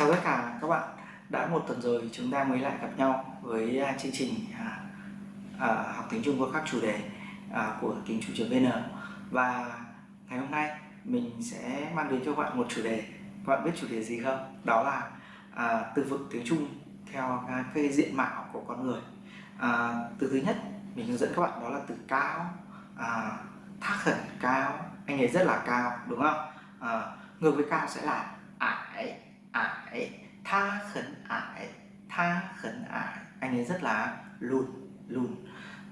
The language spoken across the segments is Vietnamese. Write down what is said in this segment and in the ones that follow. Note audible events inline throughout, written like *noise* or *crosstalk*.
Chào tất cả các bạn. Đã một tuần rồi chúng ta mới lại gặp nhau với à, chương trình à, à, học tiếng Trung qua các chủ đề à, của tiếng Trung VN Và ngày hôm nay mình sẽ mang đến cho các bạn một chủ đề. Các bạn biết chủ đề gì không? Đó là à, từ vựng tiếng Trung theo à, cái diện mạo của con người. À, Từ thứ nhất mình hướng dẫn các bạn đó là từ cao à, Thác khẩn cao Anh ấy rất là cao đúng không? À, ngược với cao sẽ là ải ải tha khẩn ải tha khẩn ải. Anh ấy rất là lùn lùn.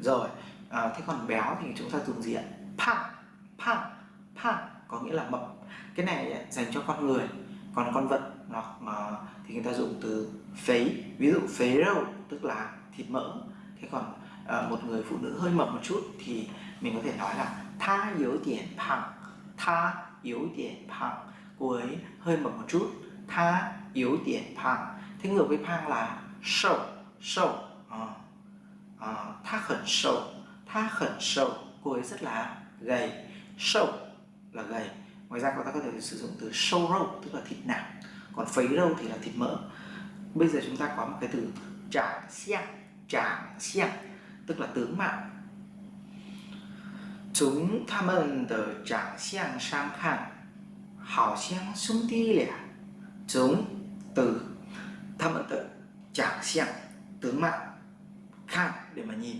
Rồi à, thế còn béo thì chúng ta dùng gì ạ? Phang phang phang có nghĩa là mập. Cái này dành cho con người còn con vật hoặc mà thì người ta dùng từ phế. Ví dụ phế râu tức là thịt mỡ. Thế còn à, một người phụ nữ hơi mập một chút thì mình có thể nói là tha yếu tiền phẳng tha yếu tiền phẳng. Cô ấy hơi mập một chút tha yếu điểm phang thế ngược với phang là sâu sâu à, à, tha khẩn sâu tha khẩn sâu cô ấy rất là gầy sâu là gầy ngoài ra chúng ta có thể sử dụng từ sâu râu tức là thịt nạc còn phấy râu thì là thịt mỡ bây giờ chúng ta có một cái từ trạng xiang trạng xiang tức là tướng mạo chúng 他们的长相上看好像兄弟俩 chúng từ tham ẩn tự chẳng xem tướng mạo khác để mà nhìn.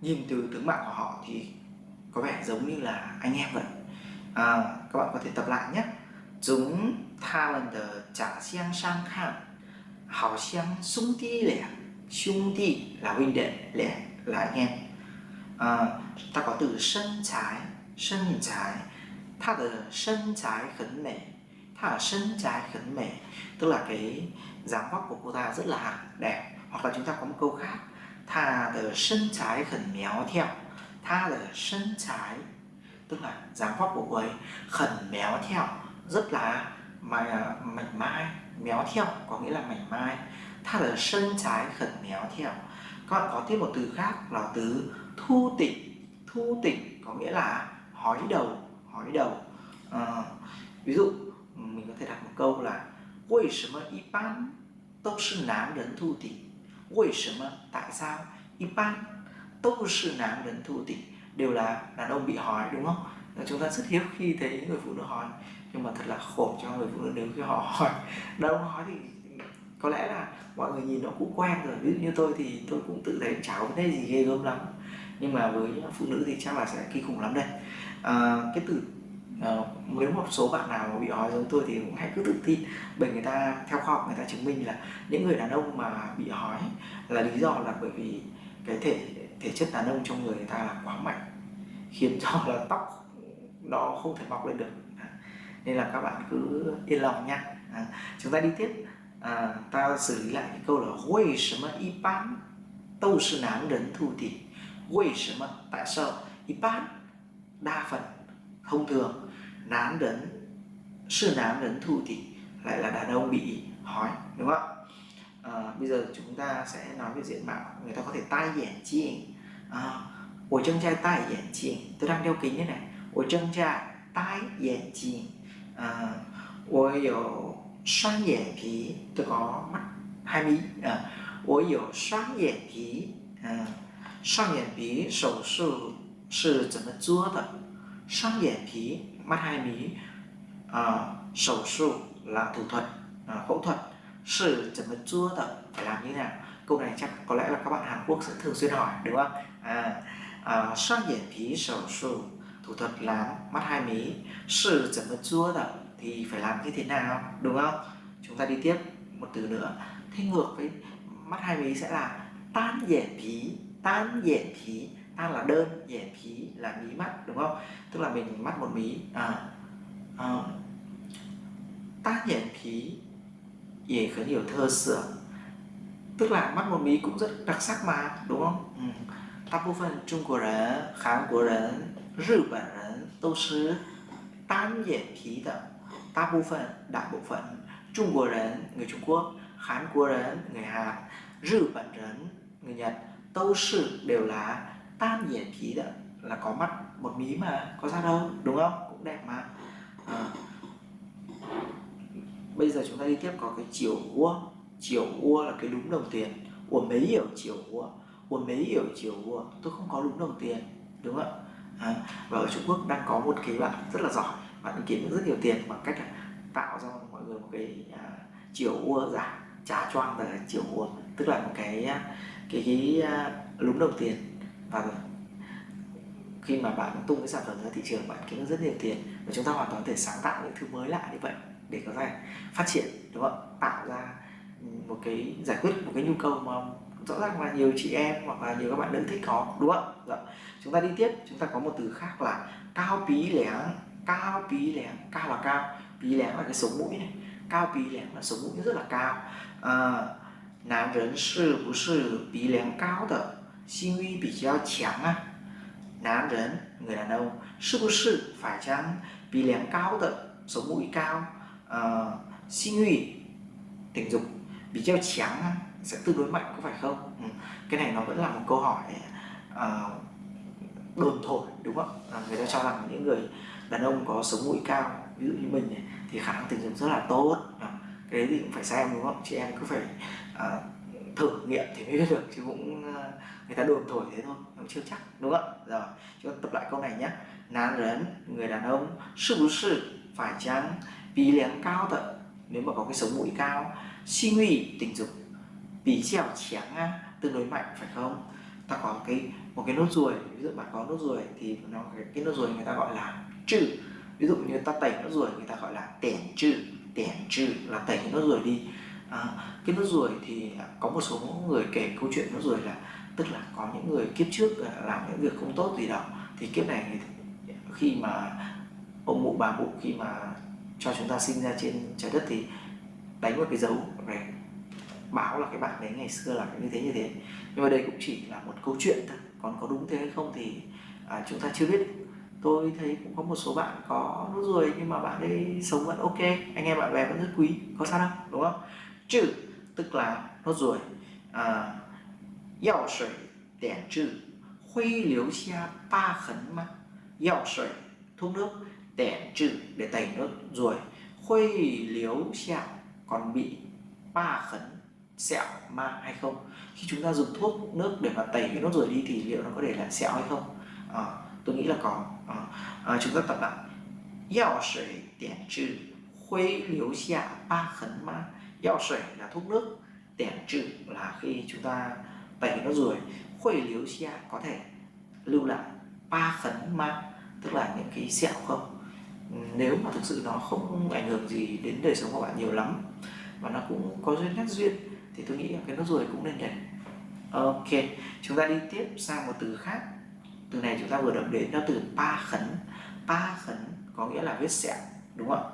Nhìn từ tướng mạo của họ thì có vẻ giống như là anh em vậy. À, các bạn có thể tập lại nhé. Chúng tha lần tờ chẳng xem sang khác họ xem xung ti lẻ xung ti là huynh đệ lẻ là anh em. À, ta có từ sân trái sân trái. Ta từ sân trái khấn lẻ thả chân trái khẩn mẻ tức là cái dáng vóc của cô ta rất là đẹp. Hoặc là chúng ta có một câu khác thả ở sân trái khẩn méo theo. Thả ở sân trái tức là dáng vóc của cô ấy khẩn méo theo rất là à, mảnh mai méo theo có nghĩa là mảnh mai. Thả ở sân trái khẩn méo theo. Các bạn có thêm một từ khác là từ thu tịnh thu tịnh có nghĩa là hói đầu hói đầu. À, ví dụ mình có thể đặt một câu là 为什么一般都是男人秃顶？为什么 tại sao 一般都是男人秃顶 đều là đàn ông bị hỏi đúng không? Chúng ta rất hiếm khi thấy người phụ nữ hỏi nhưng mà thật là khổ cho người phụ nữ nếu khi họ hỏi đàn ông hỏi thì có lẽ là mọi người nhìn nó cũng quen rồi ví dụ như tôi thì tôi cũng tự thấy chả có vấn đề gì ghê gớm lắm nhưng mà với phụ nữ thì chắc là sẽ kinh khủng lắm đây à, cái từ uh, nếu một số bạn nào bị ói giống tôi thì cũng hãy cứ tự tin bởi người ta theo khoa học người ta chứng minh là những người đàn ông mà bị ói là lý do là bởi vì cái thể thể chất đàn ông trong người người ta là quá mạnh khiến cho là tóc nó không thể mọc lên được. Nên là các bạn cứ yên lòng nha. À, chúng ta đi tiếp. À, ta xử lý lại cái câu là quay sớm y bán tâu sư nám đến thu thì quay sớm tại sao? Y bán đa phần thông thường nám đến sư nám đến thu thì lại là đàn ông bị hói đúng không à, bây giờ chúng ta sẽ nói về diện mạo người ta có thể tai眼镜à, ủa chân trai tai眼镜tôi đang đeo kính như này ủa chân trai tai眼镜à, ủa có xoang眼皮tôi có mắt hai mí à, ủa có xoang眼皮啊双眼皮手术是怎么做的？ 双眼皮 mắt hai mí à, sầu su là thủ thuật à, phẫu thuật sự chấm mất chua tập phải làm như thế nào câu này chắc có lẽ là các bạn Hàn Quốc sẽ thường xuyên hỏi đúng không à, à xoang眼皮手术thủ thuật làm mắt hai mí sự chấm mất chua tập thì phải làm như thế nào đúng không chúng ta đi tiếp một từ nữa thế ngược với mắt hai mí sẽ là tan dẻ phí tan dẻ phí tan là đơn dẻ phí là mí mắt đúng không tức là mình mắt một mí à, à ta nhện phí也很有特色 tức là mắt một mí cũng rất đặc sắc mà đúng không ừ. đại bộ phận Trung Quốc人、韩国人、日本人都是单眼皮的大部分đại bộ phận Trung Quốc 人 người Trung Quốc Hàn Quốc 人 người Hàn Nhật Bản người Nhật 都是 đều là tan nhãn khí đó là có mắt một mí mà có sao đâu đúng không? Cũng đẹp mà. À. bây giờ chúng ta đi tiếp có cái chiều ua. Chiều ua là cái đúng đồng tiền. Của mấy hiểu chiều ua? Của mấy hiểu chiều ua? Tôi không có đúng đồng tiền đúng không ạ? À, và ở Trung Quốc đang có một cái bạn rất là giỏi. Bạn kiếm được rất nhiều tiền bằng cách là tạo ra mọi người một cái uh, chiều ua giả trả choang là chiều ua. Tức là một cái à, cái cái uh, đồng tiền và khi mà bạn tung cái sản phẩm ra thị trường bạn kiếm được rất nhiều tiền và chúng ta hoàn toàn có thể sáng tạo những thứ mới lạ như vậy để có thể phát triển đúng không tạo ra một cái giải quyết một cái nhu cầu mà rõ ràng là nhiều chị em hoặc là nhiều các bạn nữ thích có đúng không ạ? Dạ. Chúng ta đi tiếp chúng ta có một từ khác là cao pí lẻng cao pí lẻng cao là cao pí lẻng là cái sống mũi này. Cao pí lẻng là sống mũi rất là cao. À, nam rấn sư bú sư pí lẻng cao thật 性欲比较强啊？男人 người đàn ông 是不是 phải chăng 鼻梁高的 sống mũi cao uh, 性欲 tình dục bị treo trắng sẽ tương đối mạnh có phải không ừ. cái này nó vẫn là một câu hỏi uh, đồn thổi đúng không à, người ta cho rằng những người đàn ông có sống mũi cao ví dụ như mình này, thì khả năng tình dục rất là tốt à, cái đấy thì cũng phải xem đúng không chị em cứ phải uh, thử nghiệm thì mới biết được chứ cũng ờ, người ta đồn thổi thế thôi cũng chưa chắc đúng không ạ? Rồi chúng ta tập lại câu này nhé. Nam rấn người đàn ông sư bú phải chăng vì lén cao tận nếu mà có cái sống mũi cao suy nghĩ tình dục vì trèo chén tương đối mạnh phải không? Ta có cái một cái nốt ruồi ví dụ bạn có nốt ruồi thì nó cái, cái nốt ruồi người ta gọi là trừ. Ví dụ như ta tẩy nốt ruồi người ta gọi là tẻn trừ. Tẻn trừ là tẩy nốt ruồi đi à, cái nốt ruồi thì có một số người kể câu chuyện nốt ruồi là tức là có những người kiếp trước à, làm những việc không tốt gì đó thì kiếp này khi mà ông mụ bà mụ khi mà cho chúng ta sinh ra trên trái đất thì đánh một cái dấu để báo là cái bạn đấy ngày xưa là như thế như thế. Nhưng mà đây cũng chỉ là một câu chuyện thôi còn có đúng thế hay không thì à, chúng ta chưa biết. Tôi thấy cũng có một số bạn có nốt ruồi nhưng mà bạn ấy sống vẫn ok anh em bạn bè vẫn rất quý có sao đâu đúng không? Trừ tức là nốt ruồi à, yào sủy đèn trừ huy liếu xa ba khấn mà yào sủy thuốc nước đèn trừ để tẩy nốt ruồi huy liếu xa còn bị ba khấn sẹo ma hay không khi chúng ta dùng thuốc nước để mà tẩy cái nốt ruồi đi thì liệu nó có để lại sẹo hay không à, tôi nghĩ là có。À, à, chúng ta tập lại yào sủy đèn trừ huy ba ma yào sủy là thuốc nước, tẻn trự là khi chúng ta tẩy nó rồi khuẩy liếu xia có thể lưu lại ba khấn ma tức là những cái sẹo không? Nếu mà thực sự nó không ảnh hưởng gì đến đời sống của bạn nhiều lắm và nó cũng có duyên nét duyên, thì tôi nghĩ là cái nốt ruồi cũng nên để. Ok, chúng ta đi tiếp sang một từ khác. Từ này chúng ta vừa đọc đến nó từ pa khấn. Pa khấn có nghĩa là vết sẹo, đúng không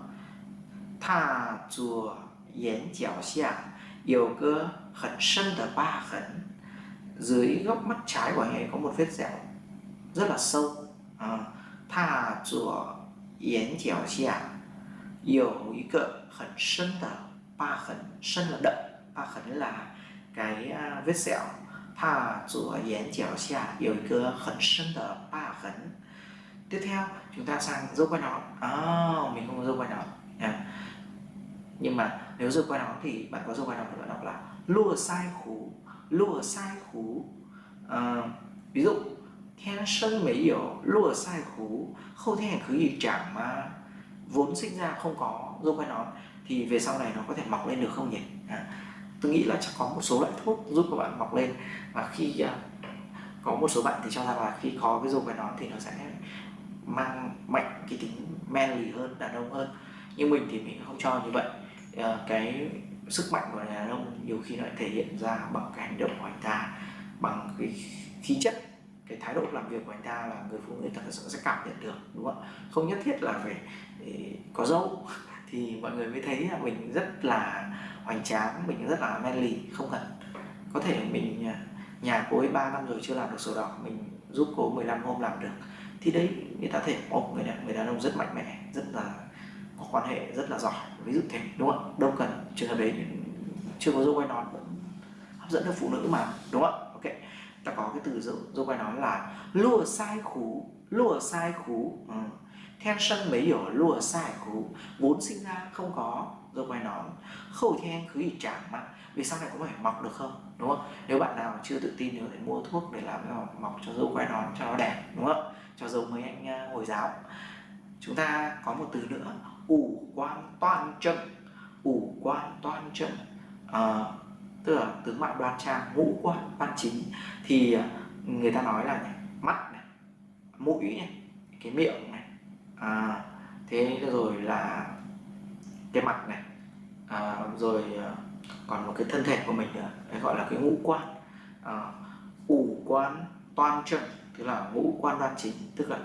tha chùa yến chảo xia有个很深的疤痕 dưới góc mắt trái của anh ấy có một vết sẹo rất là sâu à, tha chùa 眼角下有一个很深的疤痕，深 là đậm, 疤痕 là cái vết sẹo. 他左眼角下有一个很深的疤痕。Tiếp theo chúng ta sang dâu quai nón. À, mình không có dâu quai nón. À. Nhưng mà nếu giờ quay nóng thì bạn có giờ quay nóng thì bạn đọc là lùa sai khủ lùa sai khủ. Ờ, ví dụ thiên sân mấy hiểu lùa sai khủ không thể hành khứ gì chẳng mà vốn sinh ra không có. Dâu quay nón thì về sau này nó có thể mọc lên được không nhỉ? À, tôi nghĩ là chắc có một số loại thuốc giúp các bạn mọc lên. Và khi à, có một số bạn thì cho rằng là khi có cái dâu quai nón thì nó sẽ mang mạnh cái tính manly hơn đàn ông hơn. Nhưng mình thì mình không cho như vậy. Ờ, cái sức mạnh của đàn ông nhiều khi lại thể hiện ra bằng cái hành động của anh ta bằng cái khí chất cái thái độ làm việc của anh ta là người phụ nữ thật sự sẽ cảm nhận được đúng không không nhất thiết là phải ừ, có dâu *laughs* thì mọi người mới thấy là mình rất là hoành tráng mình rất là manly không cần có thể mình à, nhà cô ấy 3 năm rồi chưa làm được sổ đỏ mình giúp cô 15 hôm làm được. Thì đấy người ta thể một người đàn, người đàn ông rất mạnh mẽ rất là có quan hệ rất là giỏi ví dụ thế đúng không đâu cần trường hợp đấy chưa có dâu quay nón vẫn hấp dẫn được phụ nữ mà đúng không ok ta có cái từ dâu, dâu quay nón là lùa sai khú lùa sai khú ừ. thiên sân mấy hiểu lùa sai khú vốn sinh ra không có dâu quai nón khẩu thiên cứ gì chẳng mà vì sau này có phải mọc được không đúng không? Nếu bạn nào chưa tự tin nếu để mua thuốc để làm cho mọc cho dâu quai nón cho nó đẹp đúng không cho dâu mấy anh à, hồi giáo chúng ta có một từ nữa ủ quan toàn trâm ủ quan toàn trâm à, ờ, tức là tướng mạo đoan trang ngũ quan văn chính. Thì ờ, người ta nói là mắt này mũi này cái miệng này à, thế rồi là cái mặt này à, rồi ờ, còn một cái thân thể của mình nữa đấy gọi là cái ngũ quan. À, ủ quan toàn trâm tức là ngũ quan đoan chính tức là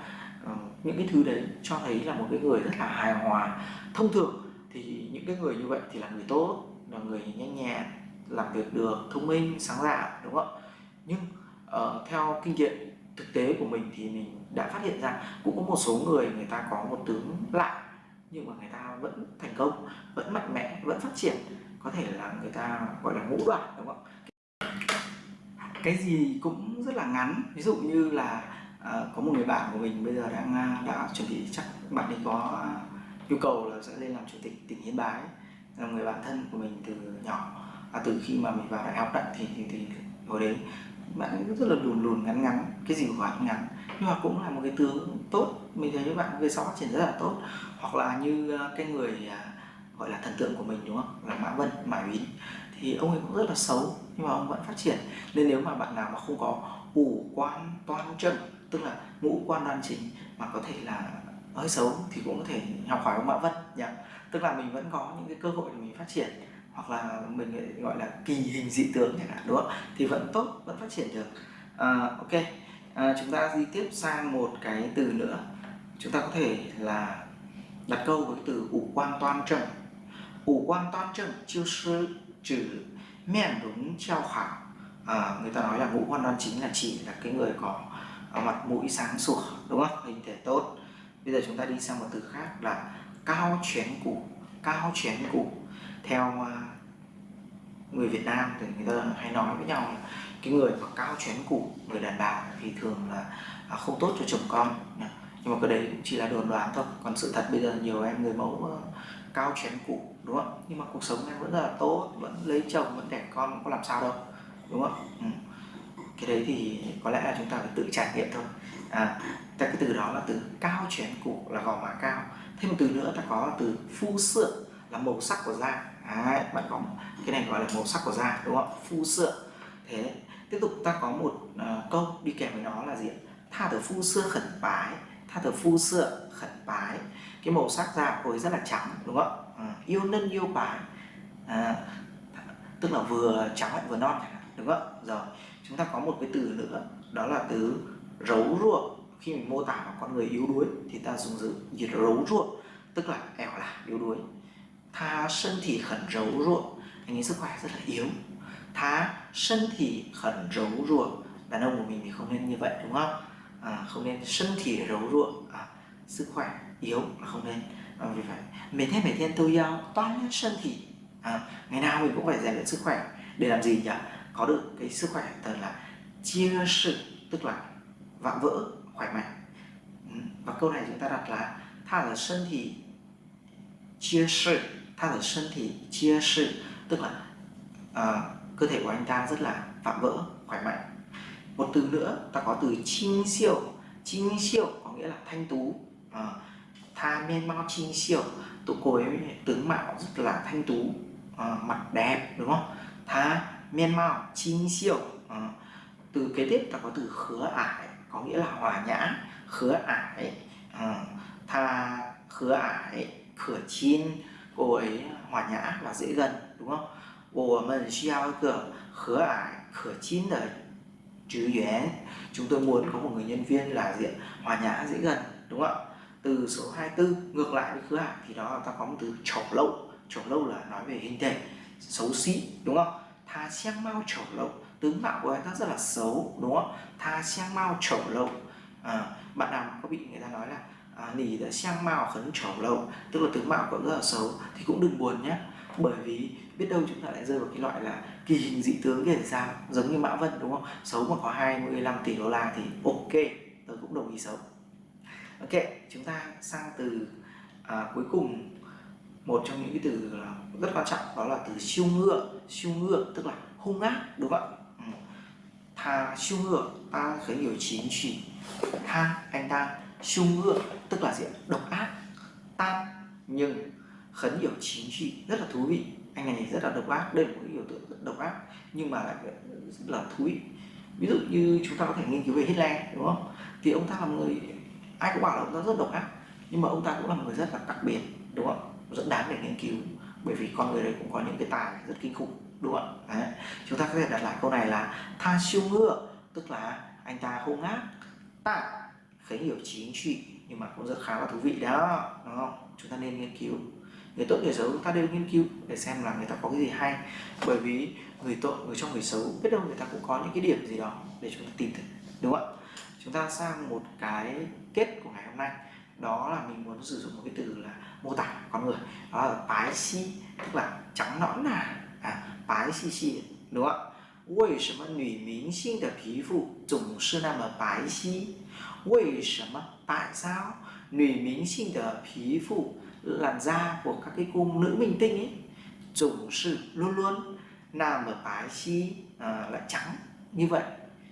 Ờ, những cái thứ đấy cho thấy là một cái người rất là hài hòa. Thông thường thì những cái người như vậy thì là người tốt là người nhanh nhẹn làm việc được thông minh sáng tạo đúng không nhưng uh, theo kinh nghiệm thực tế của mình thì mình đã phát hiện ra cũng có một số người người ta có một tướng lạ nhưng mà người ta vẫn thành công vẫn mạnh mẽ vẫn phát triển. Có thể là người ta gọi là ngũ đoạn đúng không cái gì cũng rất là ngắn. Ví dụ như là À, có một người bạn của mình bây giờ đang à, đã chuẩn bị chắc bạn ấy có à, nhu cầu là sẽ lên làm chủ tịch tỉnh Yên Bái. Là người bạn thân của mình từ nhỏ. À, từ khi mà mình vào đại học đại thì, thì thì hồi đấy bạn ấy rất là lùn lùn ngắn ngắn cái gì của bạn ngắn. Nhưng mà cũng là một cái tướng tốt mình thấy các bạn về sau phát triển rất là tốt. Hoặc là như cái người gọi là thần tượng của mình đúng không? Là mã vân mã úy thì ông ấy cũng rất là xấu nhưng mà ông vẫn phát triển. Nên nếu mà bạn nào mà không có ủ quan toan chân tức là ngũ quan đoan chính mà có thể là hơi xấu thì cũng có thể học hỏi ông Mã Vân nhỉ. Tức là mình vẫn có những cái cơ hội để mình phát triển hoặc là mình gọi là kỳ hình dị tướng chẳng hạn đúng không? Thì vẫn tốt vẫn phát triển được. À, ok. À, chúng ta đi tiếp sang một cái từ nữa. Chúng ta có thể là đặt câu với từ ủ quan toan trần ủ quan toan trần chiêu sư trừ miền đúng treo khảo. À, người ta nói là ngũ quan đoan chính là chỉ là cái người có mặt mũi sáng sủa, đúng không? Hình thể tốt. Bây giờ chúng ta đi sang một từ khác là cao chén củ, cao chén củ. Theo à, người Việt Nam thì người ta hay nói với nhau là cái người mà cao chén củ, người đàn bà thì thường là à, không tốt cho chồng con. Nhưng mà cái đấy cũng chỉ là đồn đoán thôi. Còn sự thật bây giờ nhiều em, người mẫu cao chén củ, đúng không? Nhưng mà cuộc sống em vẫn rất là tốt, vẫn lấy chồng, vẫn đẻ con có làm sao đâu, đúng không? Ừ cái đấy thì có lẽ là chúng ta phải tự trải nghiệm thôi. À, cái từ đó là từ cao chén củ là gò má cao. Thêm một từ nữa ta có từ phu sượng là màu sắc của da. Đấy, bạn có cái này gọi là màu sắc của da đúng không? Phu sượng. Thế tiếp tục ta có một uh, câu đi kèm với nó là gì tha từ phu sơ khẩn bái. Tha từ phu sượng khẩn bái. Cái màu sắc da của rất là trắng đúng không à, yêu nân yêu bái. À, tức là vừa trắng lại vừa non đúng không rồi chúng ta có một cái từ nữa đó là từ rấu ruột khi mình mô tả một con người yếu đuối thì ta dùng từ gì? Rấu ruột tức là ẻo là yếu đuối. Tha thân thì khẩn rấu ruột anh ấy sức khỏe rất là yếu. Tha thân thì khẩn rấu ruột đàn ông của mình thì không nên như vậy đúng không? À, không nên thân thì rấu ruột à, sức khỏe yếu là không nên. À, vì vậy mấy thế mấy thiên tôi ờ, giao toán thân thì à, ngày nào mình cũng phải rèn luyện sức khỏe. Để làm gì nhỉ? Có được cái sức khỏe thật là chia sự tức là vạm vỡ khỏe mạnh. Ừ, và câu này chúng ta đặt là tha là thân thì chia sự tha là thân thì chia sự tức là uh, cơ thể của anh ta rất là vạm vỡ khỏe mạnh. Một từ nữa ta có từ chinh siêu chinh siêu có nghĩa là thanh tú. Uh, tha men mau chinh siêu tụ cô ấy tướng mạo rất là thanh tú. Uh, mặt đẹp đúng không? Tha miên mau chinh siêu à, từ kế tiếp ta có từ khứa ải có nghĩa là hòa nhã khứa ải à, tha khứa ải khửa chin cô ấy hòa nhã và dễ gần đúng không 我们需要一个和蔼可亲的职员 chúng tôi muốn có một người nhân viên là diện hòa nhã dễ gần đúng không ạ từ số 24 ngược lại với khứa ải thì đó ta có một từ chẩu lâu chẩu lâu là nói về hình thể xấu xí đúng không Tha xiang mau chẩu lâu tướng mạo của anh ta rất là xấu đúng không? Tha xiang mau chẩu lâu à, bạn nào có bị người ta nói là à, nỉ đã xiang mau khấn chẩu lâu tức là tướng mạo của rất là xấu thì cũng đừng buồn nhé bởi vì biết đâu chúng ta lại rơi vào cái loại là kỳ hình dị tướng kia thì sao giống như mã vân đúng không? Xấu mà có 25 tỷ đô la thì ok tôi cũng đồng ý xấu. Ok chúng ta sang từ à, cuối cùng một trong những cái từ rất quan trọng, đó là từ siêu ngựa siêu ngựa tức là hung ác, đúng không ạ? Ừ. Tha, siêu ngựa, ta khởi nhiều chín chỉ tha, anh ta. Siêu ngựa tức là gì độc ác tan nhưng khấn hiểu chín trị rất là thú vị. Anh này rất là độc ác, đây là một cái biểu tượng rất độc ác, nhưng mà lại rất là thú vị. Ví dụ như chúng ta có thể nghiên cứu về Hitler, đúng không? Thì ông ta là người, ai cũng bảo là ông ta rất độc ác, nhưng mà ông ta cũng là một người rất là đặc biệt, đúng không rất đáng để nghiên cứu. Bởi vì con người đấy cũng có những cái tài rất kinh khủng, đúng không ạ? Chúng ta có thể đặt lại câu này là tha siêu ngựa, tức là anh ta hung ác ta khấy hiểu chính trị nhưng mà cũng rất khá là thú vị đó, đúng không? Chúng ta nên nghiên cứu. Người tốt, người xấu, chúng ta đều nghiên cứu để xem là người ta có cái gì hay. Bởi vì người tội người trong người xấu, biết đâu người ta cũng có những cái điểm gì đó để chúng ta tìm thấy, đúng không ạ? Chúng ta sang một cái kết của ngày hôm nay đó là mình muốn sử dụng một cái từ là mô tả con người đó là bái si tức là trắng nõn nà à, bái si si đúng không ạ 为什么女明星的皮肤总是那么白皙？为什么tại sao 女明星的皮肤 làn da của các cái cô nữ minh tinh ấy总是 luôn luôn nam ở bái xi à, lại trắng như vậy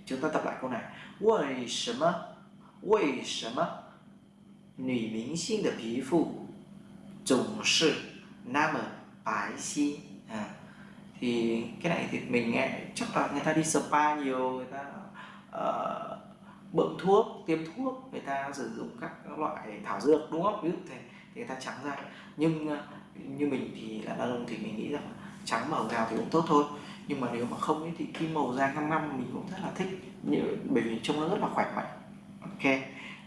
chúng ta tập lại câu này 为什么为什么 女明星的皮肤总是那么白皙 à, thì cái này thì mình nghe chắc là người ta đi spa nhiều người ta uh, bơm thuốc tiêm thuốc người ta sử dụng các loại thảo dược đúng không ví dụ thế thì người ta trắng ra nhưng ờ, như mình thì là đàn ông thì mình nghĩ rằng trắng màu nào thì cũng tốt thôi nhưng mà nếu mà không ấy, thì cái màu da ngăm ngăm mình cũng rất là thích như, bởi vì trông nó rất là khỏe mạnh ok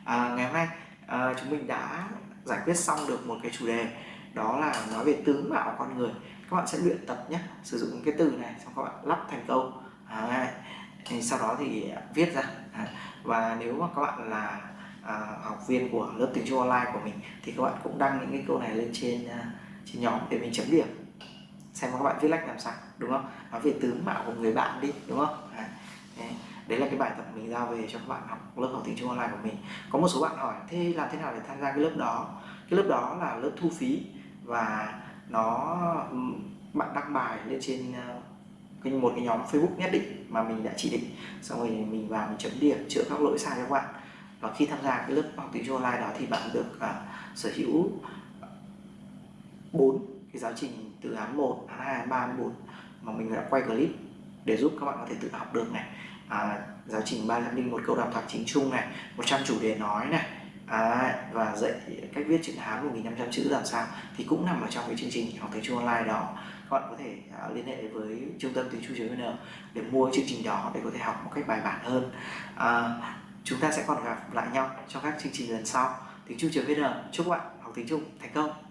à, ngày hôm nay à, chúng mình đã giải quyết xong được một cái chủ đề đó là nói về tướng mạo con người. Các bạn sẽ luyện tập nhé sử dụng cái từ này xong các bạn lắp thành câu. À, thì sau đó thì viết ra. À, và nếu mà các bạn là à, học viên của lớp tiếng Trung online của mình thì các bạn cũng đăng những cái câu này lên trên à, trên nhóm để mình chấm điểm. Xem các bạn viết lách làm sao đúng không? Nói về tướng mạo của người bạn đi đúng không? Đấy là cái bài tập mình giao về cho các bạn học lớp học tiếng Trung online của mình. Có một số bạn hỏi thế làm thế nào để tham gia cái lớp đó? Cái lớp đó là lớp thu phí và nó bạn đăng bài lên trên ờ, cái một cái nhóm Facebook nhất định mà mình đã chỉ định. Xong rồi mình vào mình chấm điểm chữa các lỗi sai cho các bạn. Và khi tham gia cái lớp học tiếng Trung online đó thì bạn được uh, sở hữu bốn cái giáo trình từ án 1, án 2, án 3, án 4 mà mình đã quay clip để giúp các bạn có thể tự học được này à, giáo trình 301 câu đọc thoại chính chung này 100 chủ đề nói này. À, và dạy cách viết chữ Hán 1500 chữ làm sao thì cũng nằm ở trong cái chương trình học tiếng Trung online đó. Các bạn có thể à, liên hệ với trung tâm tiếng Trung vn để mua chương trình đó để có thể học một cách bài bản hơn. À, chúng ta sẽ còn gặp lại nhau trong các chương trình lần sau. Tiếng Trung vn chúc các bạn học tiếng Trung thành công.